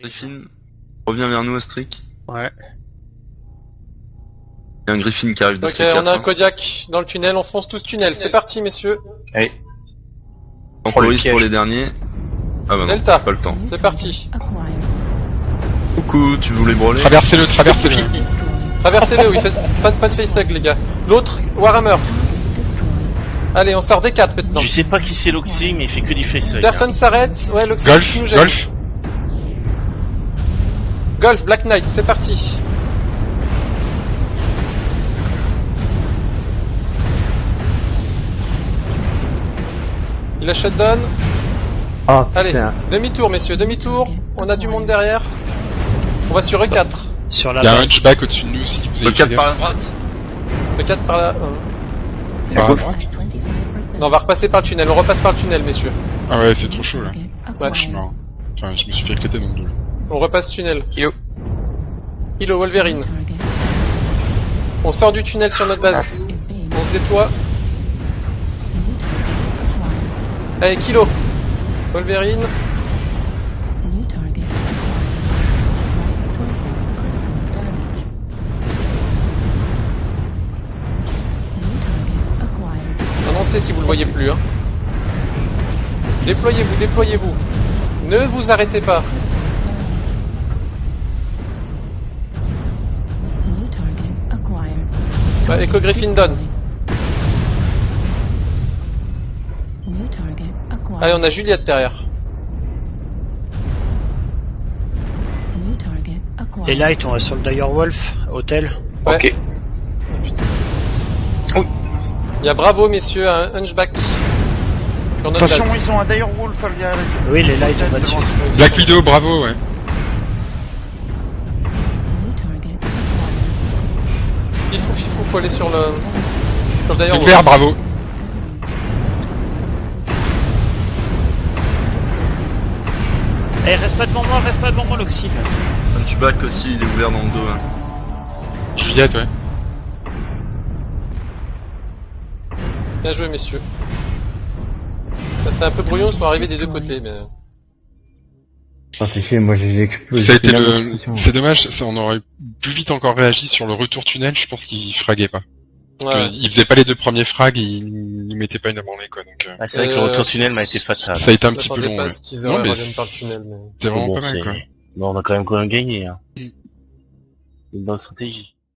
Griffin, reviens vers nous, Astric. Ouais. Il y a un Griffin qui arrive de Ok, C4. on a un hein. Kodiak dans le tunnel, on fonce tous tunnel. C'est parti, messieurs. Allez. Temporise piège. pour les derniers. Ah bah non, Delta. pas le temps. C'est parti. Coucou, tu voulais brûler Traversez-le, traversez-le. Traversez-le, oui, faites pas, de- pas de face hug, les gars. L'autre, Warhammer. Allez, on sort des 4 maintenant. Je sais pas qui c'est l'Oxy, mais il fait que du face Personne s'arrête. Ouais, l'Oxy Golf, nous gêne. golf. Golf, Black Knight, c'est parti. Il a shutdown. Ah, Allez, demi-tour, messieurs, demi-tour. On a du monde derrière. On va sur E4. Sur la Il y a un hunchback au-dessus de nous si vous Le avez 4 fait par la droite E4 par là. euh. Par droite Non, on va repasser par le tunnel. On repasse par le tunnel, messieurs. Ah ouais, c'est trop chaud là. Ouais. Je suis mort. Enfin, je me suis fait éclater dans le dos. On repasse tunnel. Kilo. Kilo Wolverine. On sort du tunnel sur notre base. On se déploie. Allez, Kilo. Wolverine. Annoncez si vous le voyez plus. Hein. Déployez-vous, déployez-vous. Ne vous arrêtez pas. Bah, Echo Griffin donne. Allez, on a Juliette derrière. Les lights, on va sur le Direwolf, hôtel. Ouais. Ok. Il y a Bravo, messieurs, un hunchback. Sur notre Attention, ils ont un Direwolf à la- Oui, les lights, on va dessus. Black Widow, bravo, ouais. Il faut, aller sur le... Sur le bravo. Eh, reste pas devant moi, reste pas devant moi, l'Oxy. Hunchback aussi, il est ouvert dans le dos. hein. Juliette, ouais. Bien joué, messieurs. Ça, C'était un peu brouillon, ils sont arrivés des deux côtés, mais... Ça fait chier, moi j'ai explosé. Ça a été la le... construction. C'est dommage, ça, on aurait plus vite encore réagi sur le retour tunnel, je pense qu'il fraguait pas. Parce Ouais. Il faisait pas les deux premiers frags et il il mettait pas une abandonnée quoi, donc euh, Ah, c'est vrai que Euh, le retour tunnel m'a été fatal. ça a été un petit peu long. ouais. Non, mais vraiment Bon, pas mal quoi. Bon, on a quand même quand même gagné. Hein. Une bonne stratégie.